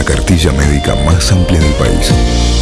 la cartilla médica más amplia del país.